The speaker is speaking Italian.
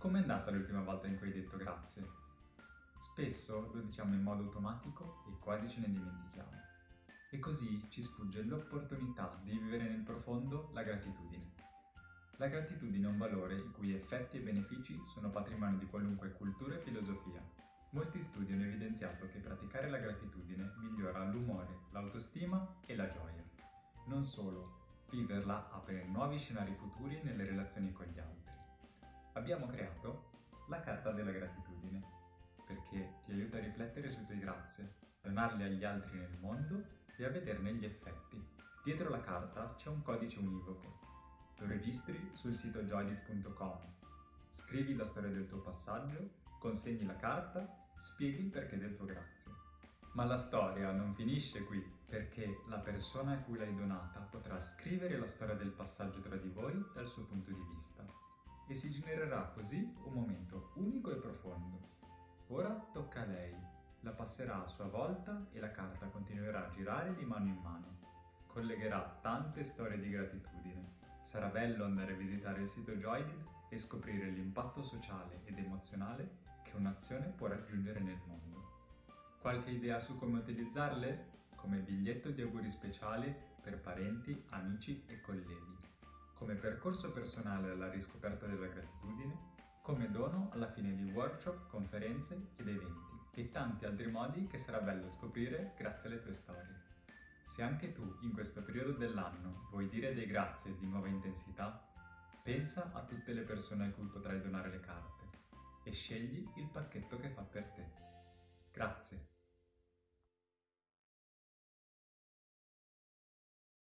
Com'è andata l'ultima volta in cui hai detto grazie? Spesso lo diciamo in modo automatico e quasi ce ne dimentichiamo. E così ci sfugge l'opportunità di vivere nel profondo la gratitudine. La gratitudine è un valore i cui effetti e benefici sono patrimonio di qualunque cultura e filosofia. Molti studi hanno evidenziato che praticare la gratitudine migliora l'umore, l'autostima e la gioia. Non solo, viverla apre nuovi scenari futuri nelle relazioni con gli altri abbiamo creato la carta della gratitudine, perché ti aiuta a riflettere sui tuoi grazie, donarle agli altri nel mondo e a vederne gli effetti. Dietro la carta c'è un codice univoco. Lo registri sul sito joydit.com, scrivi la storia del tuo passaggio, consegni la carta, spieghi il perché del tuo grazie. Ma la storia non finisce qui, perché la persona a cui l'hai donata potrà scrivere la storia del passaggio tra di voi dal suo punto di vista e si genererà così un momento unico e profondo. Ora tocca a lei, la passerà a sua volta e la carta continuerà a girare di mano in mano. Collegherà tante storie di gratitudine. Sarà bello andare a visitare il sito Joydid e scoprire l'impatto sociale ed emozionale che un'azione può raggiungere nel mondo. Qualche idea su come utilizzarle? Come biglietto di auguri speciali per parenti, amici e colleghi come percorso personale alla riscoperta della gratitudine, come dono alla fine di workshop, conferenze ed eventi e tanti altri modi che sarà bello scoprire grazie alle tue storie. Se anche tu in questo periodo dell'anno vuoi dire dei grazie di nuova intensità, pensa a tutte le persone a cui potrai donare le carte e scegli il pacchetto che fa per te. Grazie!